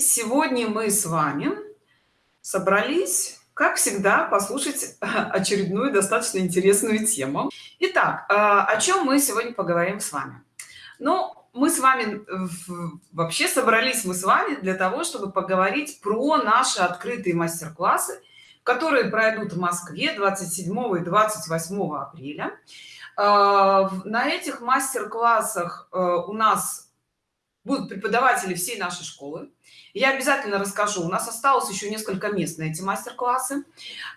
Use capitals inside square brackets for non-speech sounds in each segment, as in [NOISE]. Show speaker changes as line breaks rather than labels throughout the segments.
Сегодня мы с вами собрались, как всегда, послушать очередную достаточно интересную тему. Итак, а, о чем мы сегодня поговорим с вами? Ну, мы с вами вообще собрались мы с вами для того, чтобы поговорить про наши открытые мастер-классы, которые пройдут в Москве 27 и 28 апреля. А, на этих мастер-классах э, у нас будут преподаватели всей нашей школы я обязательно расскажу. У нас осталось еще несколько мест на эти мастер-классы.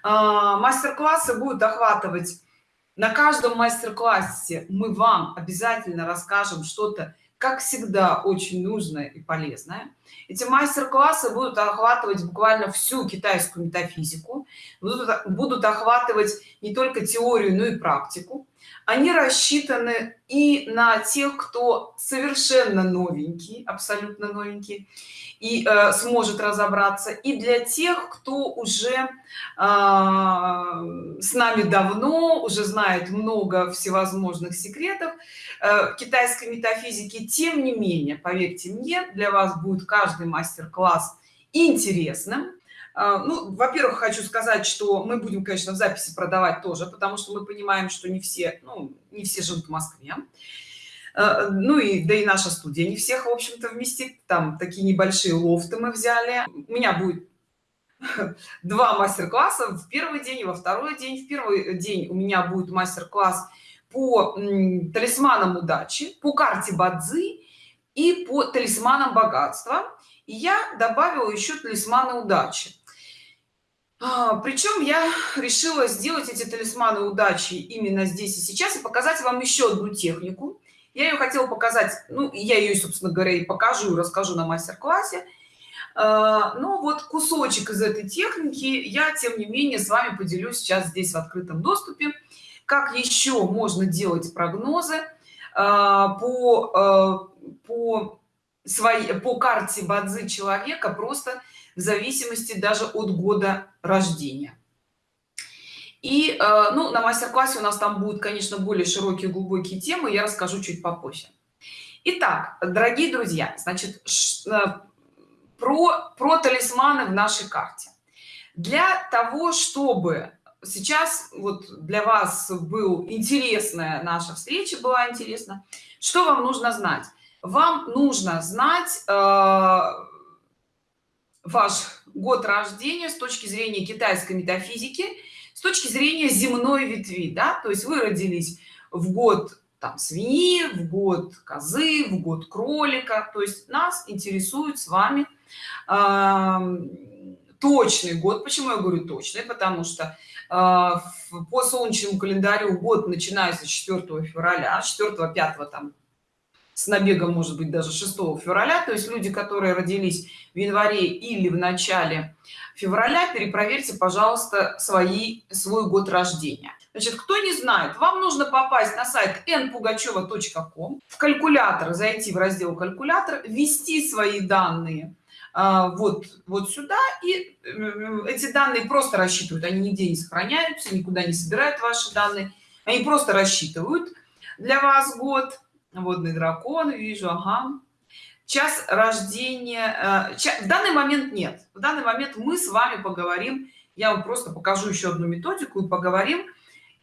А, мастер-классы будут охватывать на каждом мастер-классе мы вам обязательно расскажем что-то как всегда очень нужное и полезное. Эти мастер-классы будут охватывать буквально всю китайскую метафизику будут, будут охватывать не только теорию но и практику они рассчитаны и на тех кто совершенно новенький абсолютно новенький и э, сможет разобраться и для тех кто уже э, с нами давно уже знает много всевозможных секретов э, китайской метафизики. Тем не менее поверьте мне для вас будет каждый мастер-класс интересным ну во-первых хочу сказать что мы будем конечно в записи продавать тоже потому что мы понимаем что не все ну, не все живут в москве. А, ну и да и наша студия не всех в общем-то вместит. Там такие небольшие лофты мы взяли. У меня будет [LAUGHS] два мастер-класса. В первый день и во второй день. В первый день у меня будет мастер-класс по талисманам удачи по карте бадзи и по талисманам богатства. И я добавила еще талисманы удачи. а, причем я решила сделать эти талисманы удачи именно здесь и сейчас и показать вам еще одну технику. Я ее хотела показать ну я ее собственно говоря и покажу расскажу на мастер-классе. А, но вот кусочек из этой техники я тем не менее с вами поделюсь сейчас здесь в открытом доступе. Как еще можно делать прогнозы а, по по своей по карте бадзи человека просто в зависимости даже от года рождения. И э, ну на мастер-классе у нас там будут конечно более широкие глубокие темы я расскажу чуть попозже. Итак, дорогие друзья значит э, про про талисманы в нашей карте. Для того чтобы сейчас вот для вас был интересная наша встреча была интересна что вам нужно знать? Вам нужно знать э, ваш год рождения с точки зрения китайской метафизики с точки зрения земной ветви да? То есть вы родились в год там свиньи в год козы в год кролика. То есть нас интересует с вами э, точный год. Почему я говорю точный? Потому что э, по солнечному календарю год начинается с 4 февраля 4 5 там с набегом может быть даже 6 февраля. То есть люди которые родились в январе или в начале февраля перепроверьте пожалуйста свои свой год рождения. Значит кто не знает вам нужно попасть на сайт npugacheva.com в калькулятор зайти в раздел калькулятор ввести свои данные а, вот вот сюда и эти данные просто рассчитывают. Они нигде не сохраняются никуда не собирают ваши данные. Они просто рассчитывают для вас год водный дракон вижу ага. Час рождения э, в данный момент нет. В данный момент мы с вами поговорим я вам просто покажу еще одну методику и поговорим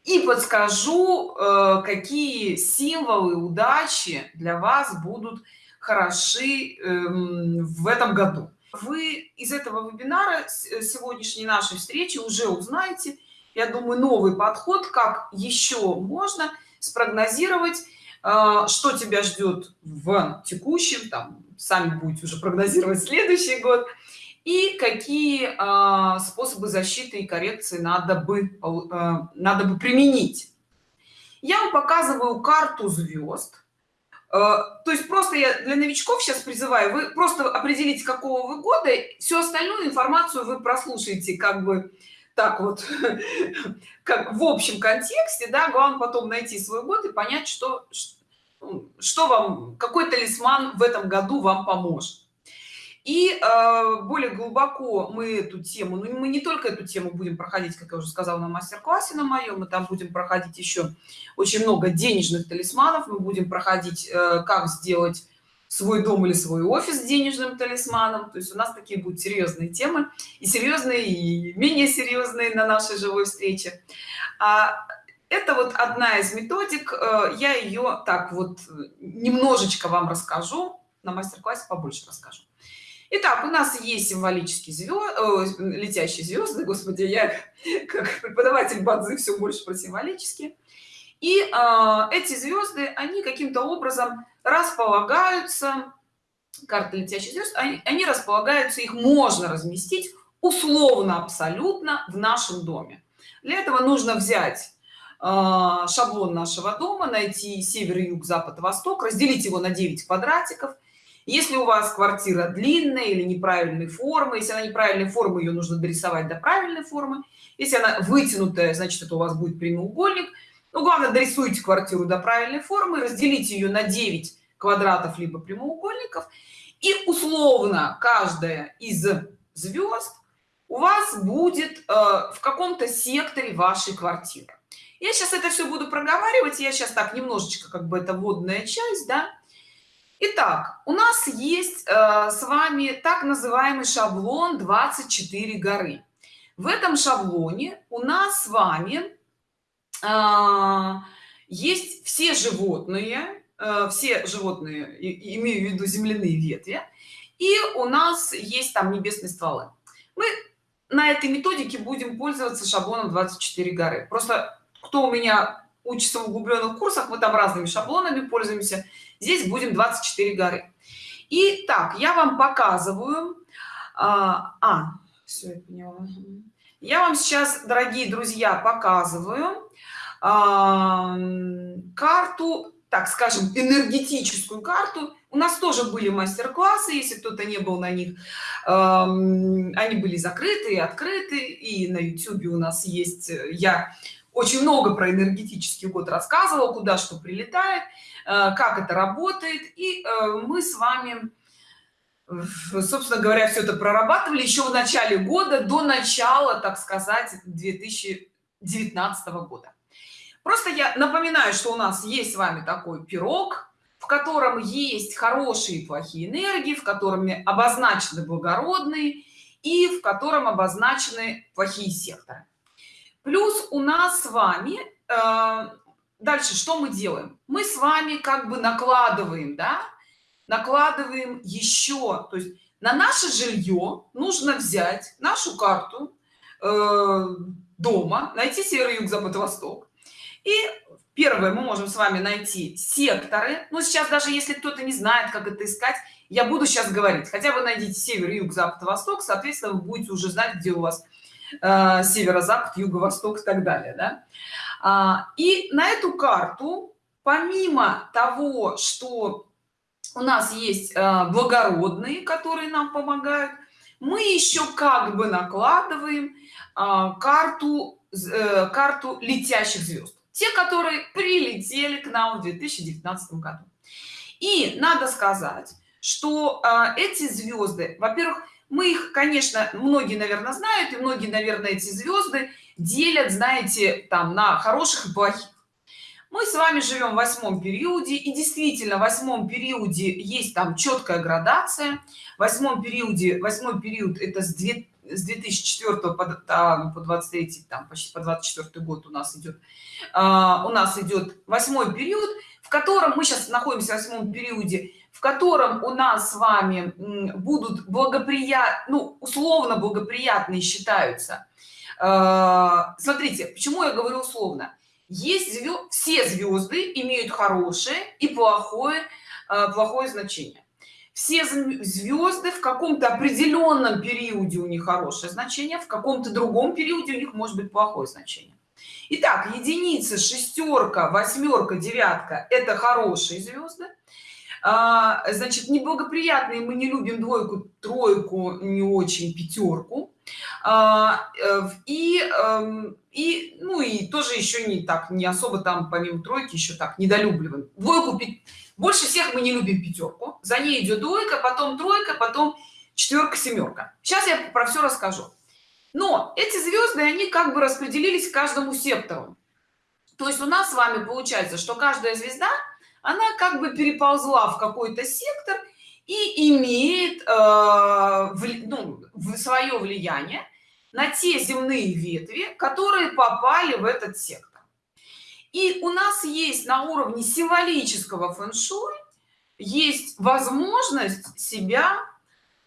и подскажу э, какие символы удачи для вас будут хороши эм, в этом году. Вы из этого вебинара э, сегодняшней нашей встречи уже узнаете я думаю новый подход как еще можно спрогнозировать что тебя ждет в текущем там сами будете уже прогнозировать следующий год и какие а, способы защиты и коррекции надо бы а, надо бы применить? Я вам показываю карту звезд. То есть просто я для новичков сейчас призываю вы просто определите какого вы года всю остальную информацию вы прослушаете как бы так вот [LAUGHS] как в общем контексте да главное потом найти свой год и понять что что вам какой талисман в этом году вам поможет? И э, более глубоко мы эту тему ну мы не только эту тему будем проходить как я уже сказала на мастер-классе на моем мы там будем проходить еще очень много денежных талисманов. Мы будем проходить э, как сделать свой дом или свой офис денежным талисманом. То есть у нас такие будут серьезные темы и серьезные и менее серьезные на нашей живой встрече. А это вот одна из методик э, я ее так вот немножечко вам расскажу на мастер-классе побольше расскажу Итак, у нас есть символические звезды, летящие звезды, господи, я как преподаватель бадзы все больше про символические. И э, эти звезды, они каким-то образом располагаются, карты летящих звезд, они, они располагаются, их можно разместить условно абсолютно в нашем доме. Для этого нужно взять э, шаблон нашего дома, найти север, юг, запад, восток, разделить его на 9 квадратиков – если у вас квартира длинная или неправильной формы если она неправильной формы ее нужно дорисовать до правильной формы. Если она вытянутая значит это у вас будет прямоугольник. Ну главное дорисуйте квартиру до правильной формы разделите ее на 9 квадратов либо прямоугольников. И условно каждая из звезд у вас будет э, в каком-то секторе вашей квартиры я сейчас это все буду проговаривать я сейчас так немножечко как бы это водная часть да Итак, у нас есть э, с вами так называемый шаблон 24 горы. В этом шаблоне у нас с вами э, есть все животные, э, все животные, и, имею в виду земляные ветви, и у нас есть там небесные стволы. Мы на этой методике будем пользоваться шаблоном 24 горы. Просто кто у меня учится в углубленных курсах, мы там разными шаблонами пользуемся. Здесь будем 24 горы. И так я вам показываю а, а все я поняла. Я вам сейчас дорогие друзья показываю а, карту так скажем энергетическую карту. У нас тоже были мастер-классы если кто-то не был на них э, они были закрыты и открыты и на youtube у нас есть я очень много про энергетический год рассказывал куда что прилетает Э, как это работает. И э, мы с вами собственно говоря все это прорабатывали еще в начале года до начала так сказать 2019 года. Просто я напоминаю что у нас есть с вами такой пирог в котором есть хорошие и плохие энергии в котором обозначены благородные и в котором обозначены плохие секторы плюс у нас с вами э, дальше что мы делаем? Мы с вами как бы накладываем да? Накладываем еще то есть на наше жилье нужно взять нашу карту э, дома найти север юг запад восток и первое мы можем с вами найти секторы. Но сейчас даже если кто-то не знает как это искать я буду сейчас говорить. Хотя бы найдите север юг запад восток соответственно вы будете уже знать где у вас э, северо-запад юго-восток и так далее да? А, и на эту карту помимо того что у нас есть а, благородные которые нам помогают мы еще как бы накладываем а, карту э, карту летящих звезд те которые прилетели к нам в 2019 году и надо сказать что эти звезды во-первых мы их конечно многие наверное знают и многие наверное эти звезды делят знаете там на хороших и плохих. Мы с вами живем в восьмом периоде и действительно в восьмом периоде есть там четкая градация. В восьмом периоде восьмой период это с 2 с 2004 по, там, по 23 там почти по 24 год у нас идет а, у нас идет восьмой период в котором мы сейчас находимся в восьмом периоде в котором у нас с вами будут благоприятны ну, условно благоприятные считаются. А, смотрите почему я говорю условно. Есть звезд, все звезды имеют хорошее и плохое а, плохое значение. Все звезды в каком-то определенном периоде у них хорошее значение в каком-то другом периоде у них может быть плохое значение. Итак, единица шестерка восьмерка девятка это хорошие звезды а, значит неблагоприятные мы не любим двойку тройку не очень пятерку. А, э, и эм, и ну и тоже еще не так не особо там помимо тройки еще так недолюбливаем. Двойку больше всех мы не любим пятерку. За ней идет двойка потом тройка потом четверка семерка сейчас я про все расскажу. Но эти звезды они как бы распределились каждому сектору. То есть у нас с вами получается что каждая звезда она как бы переползла в какой-то сектор и имеет э, ну, свое влияние на те земные ветви которые попали в этот сектор. И у нас есть на уровне символического фэн-шуй есть возможность себя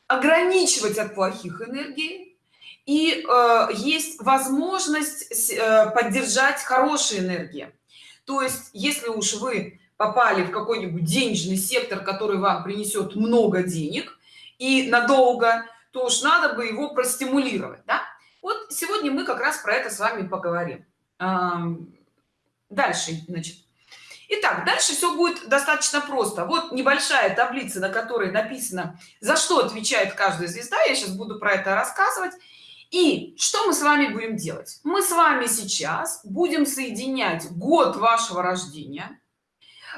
ограничивать от плохих энергий и э, есть возможность э, поддержать хорошие энергии. То есть если уж вы попали в какой-нибудь денежный сектор который вам принесет много денег и надолго то уж надо бы его простимулировать да? вот сегодня мы как раз про это с вами поговорим дальше значит Итак, дальше все будет достаточно просто. Вот небольшая таблица, на которой написано, за что отвечает каждая звезда. Я сейчас буду про это рассказывать. И что мы с вами будем делать? Мы с вами сейчас будем соединять год вашего рождения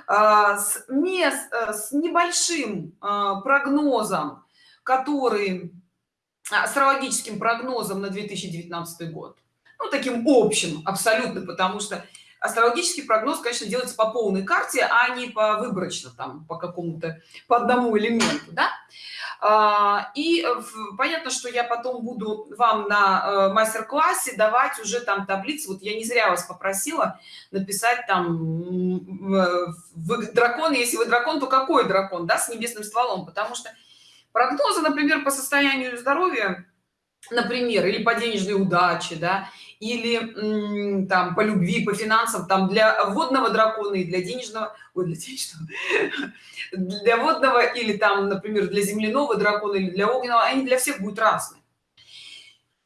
с, мест, э, с небольшим а, прогнозом, который астрологическим прогнозом на 2019 год. Ну, таким общим абсолютно, потому что астрологический прогноз конечно делается по полной карте а не по выборочно там по какому-то по одному элементу да? А, и понятно что я потом буду вам на э, мастер-классе давать уже там таблицы. Вот я не зря вас попросила написать там вы дракон если вы дракон то какой дракон да с небесным стволом? Потому что прогнозы например по состоянию здоровья например или по денежной удаче да или там по любви по финансам там для водного дракона и для денежного ой, для денежного [LAUGHS] для водного или там например для земляного дракона или для огненного они для всех будут разные.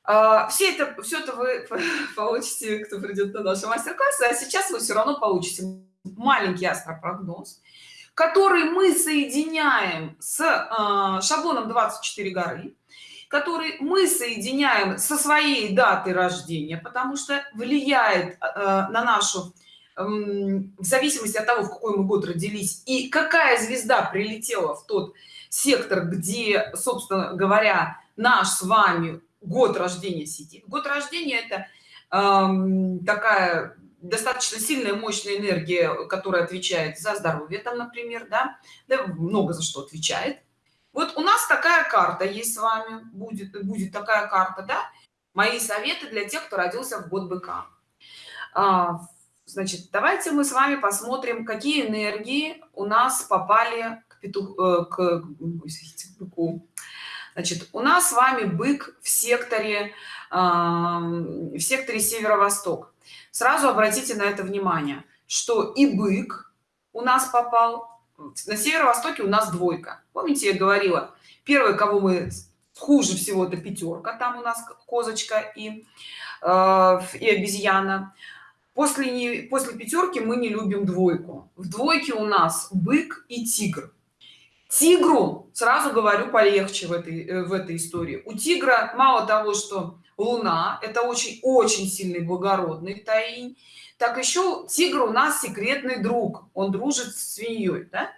А, все это все это вы [LAUGHS] получите кто придет на наши мастер-классы а сейчас вы все равно получите маленький астропрогноз который мы соединяем с э, шаблоном 24 горы который мы соединяем со своей датой рождения потому что влияет э, на нашу э, в зависимости от того в какой мы год родились и какая звезда прилетела в тот сектор где собственно говоря наш с вами год рождения сидит. Год рождения это э, такая достаточно сильная мощная энергия которая отвечает за здоровье там например да, да много за что отвечает вот у нас такая карта есть с вами будет будет такая карта да? Мои советы для тех кто родился в год быка. А, значит давайте мы с вами посмотрим какие энергии у нас попали к петух э, к, быку. Значит у нас с вами бык в секторе в секторе северо-восток. Сразу обратите на это внимание что и бык у нас попал на северо-востоке у нас двойка. Помните я говорила первое кого мы хуже всего это пятерка там у нас козочка и э, и обезьяна. После не после пятерки мы не любим двойку. В двойке у нас бык и тигр тигру сразу говорю полегче в этой э, в этой истории. У тигра мало того что луна это очень очень сильный благородный таинь так еще тигр у нас секретный друг он дружит с свиньей да?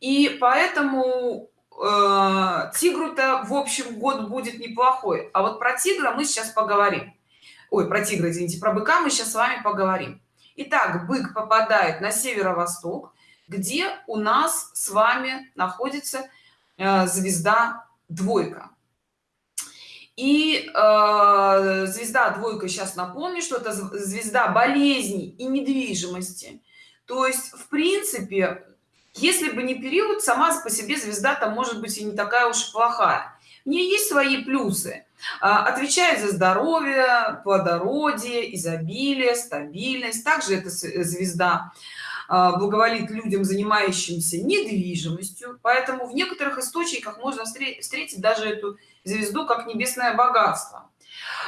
и поэтому э, тигру-то в общем год будет неплохой. А вот про тигра мы сейчас поговорим. Ой про тигра извините про быка мы сейчас с вами поговорим. Итак, бык попадает на северо-восток где у нас с вами находится э, звезда двойка. И э, звезда двойка сейчас напомню что это звезда болезней и недвижимости. То есть в принципе если бы не период сама по себе звезда там может быть и не такая уж плохая. У нее есть свои плюсы. А, отвечает за здоровье плодородие изобилие стабильность. Также эта звезда благоволит людям занимающимся недвижимостью. Поэтому в некоторых источниках можно встретить даже эту звезду как небесное богатство.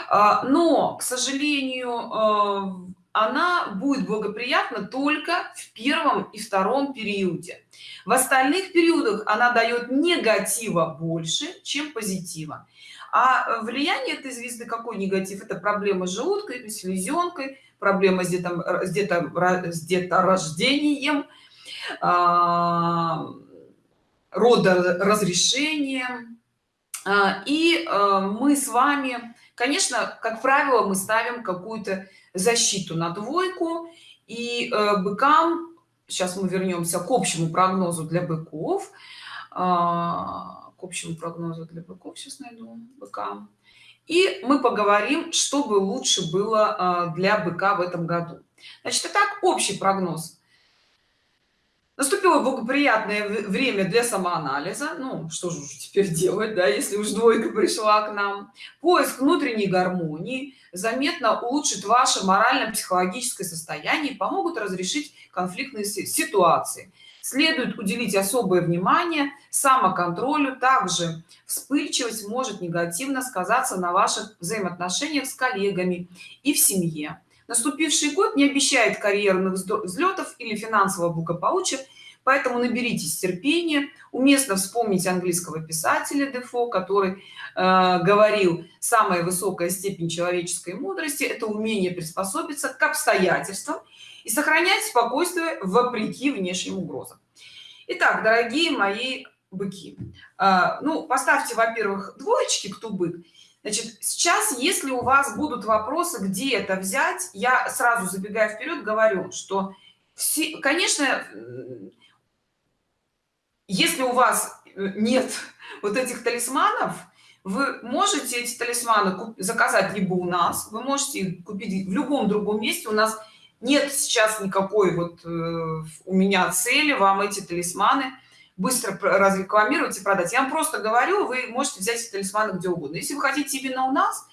А, но к сожалению а, она будет благоприятна только в первом и втором периоде. В остальных периодах она дает негатива больше чем позитива а влияние этой звезды какой негатив? Это проблема с желудкой селезенкой проблема с детом с детом с деторождением рода разрешением. А, и а, мы с вами конечно как правило мы ставим какую-то защиту на двойку. И э, быкам сейчас мы вернемся к общему прогнозу для быков а, к общему прогнозу для быков сейчас найду быка и мы поговорим чтобы лучше было а, для быка в этом году. Значит итак общий прогноз. Наступило благоприятное время для самоанализа. Ну что же теперь [LAUGHS] делать да если уж двойка пришла к нам. Поиск внутренней гармонии заметно улучшит ваше морально-психологическое состояние помогут разрешить конфликтные ситуации следует уделить особое внимание самоконтролю. Также вспыльчивость может негативно сказаться на ваших взаимоотношениях с коллегами и в семье. Наступивший год не обещает карьерных взлетов или финансового благополучия поэтому наберитесь терпения уместно вспомнить английского писателя дефо который э, говорил самая высокая степень человеческой мудрости это умение приспособиться к обстоятельствам и сохранять спокойствие вопреки внешним угрозам Итак, дорогие мои быки э, ну поставьте во-первых двоечки кто бык. Значит сейчас если у вас будут вопросы где это взять я сразу забегая вперед говорю что все конечно если у вас э, нет вот этих талисманов вы можете эти талисманы заказать либо у нас вы можете купить в любом другом месте. У нас нет сейчас никакой вот э, у меня цели вам эти талисманы быстро разрекламировать и продать. Я вам просто говорю вы можете взять эти талисманы где угодно. Если вы хотите именно у нас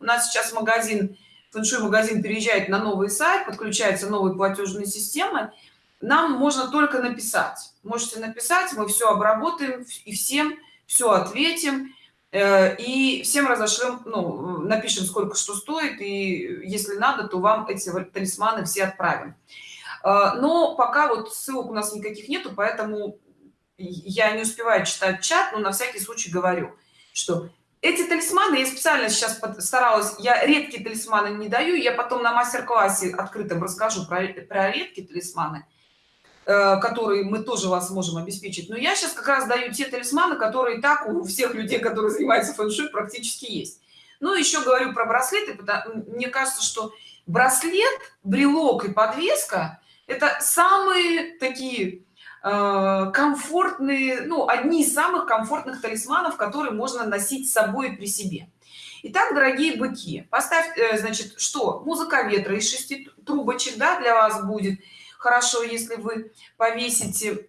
у нас сейчас магазин фэншуй магазин переезжает на новый сайт подключается новые платежные системы нам можно только написать. Можете написать мы все обработаем и всем все ответим э, и всем разошлем ну напишем сколько что стоит и если надо то вам эти талисманы все отправим. Э, но пока вот ссылок у нас никаких нету поэтому я не успеваю читать чат но на всякий случай говорю что эти талисманы я специально сейчас старалась я редкие талисманы не даю я потом на мастер-классе открытым расскажу про, про редкие талисманы Э, которые мы тоже вас можем обеспечить. Но я сейчас как раз даю те талисманы которые так у всех людей которые занимаются фэн-шуй практически есть. Ну еще говорю про браслеты мне кажется что браслет брелок и подвеска это самые такие э, комфортные ну одни из самых комфортных талисманов которые можно носить с собой при себе. Итак, дорогие быки, поставь, э, значит, что? Музыка ветра из шести трубочек, да, для вас будет хорошо если вы повесите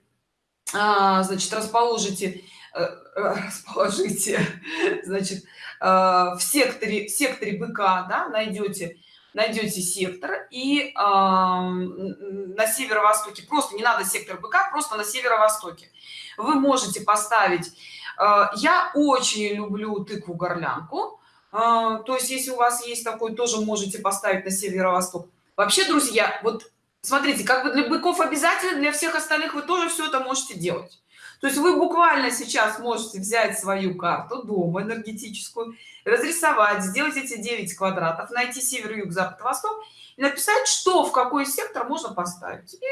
а, значит расположите э, э, расположите [LAUGHS] значит э, в секторе в секторе быка да, найдете найдете сектор и э, на северо-востоке. Просто не надо сектор быка просто на северо-востоке. Вы можете поставить э, я очень люблю тыкву горлянку. Э, то есть если у вас есть такой тоже можете поставить на северо-восток. Вообще друзья вот смотрите как бы для быков обязательно для всех остальных вы тоже все это можете делать. То есть вы буквально сейчас можете взять свою карту дома энергетическую разрисовать сделать эти 9 квадратов найти север юг запад восток и написать что в какой сектор можно поставить. И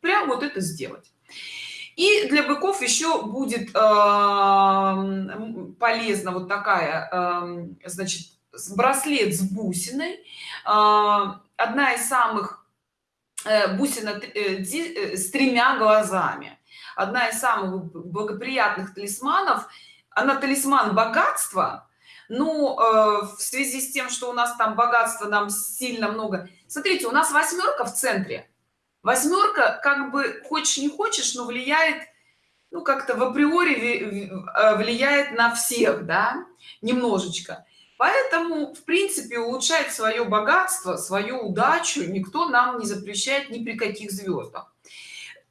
прям вот это сделать. И для быков еще будет э, полезна вот такая э, значит браслет с бусиной. Э, одна из самых бусина э, э, с тремя глазами. Одна из самых благоприятных талисманов. Она талисман богатства ну в связи с тем что у нас там богатство нам сильно много. Смотрите у нас восьмерка в центре. Восьмерка как бы хочешь не хочешь но влияет ну как-то в априори влияет на всех да немножечко поэтому в принципе улучшать свое богатство свою удачу никто нам не запрещает ни при каких звездах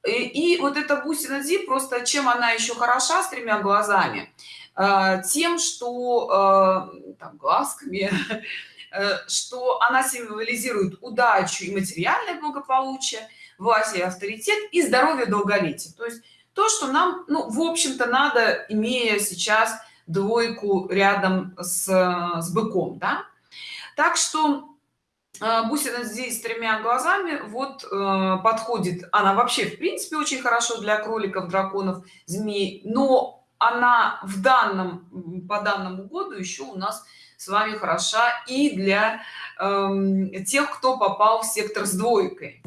и, и вот эта бусина зи просто чем она еще хороша с тремя глазами? Э, тем что э, там, глазками [LAUGHS] э, что она символизирует удачу и материальное благополучие власть и авторитет и здоровье долголетие то есть то что нам ну в общем-то надо имея сейчас двойку рядом с, с быком да? так что э, бусина здесь с тремя глазами вот э, подходит она вообще в принципе очень хорошо для кроликов драконов змей но она в данном по данному году еще у нас с вами хороша и для э, тех кто попал в сектор с двойкой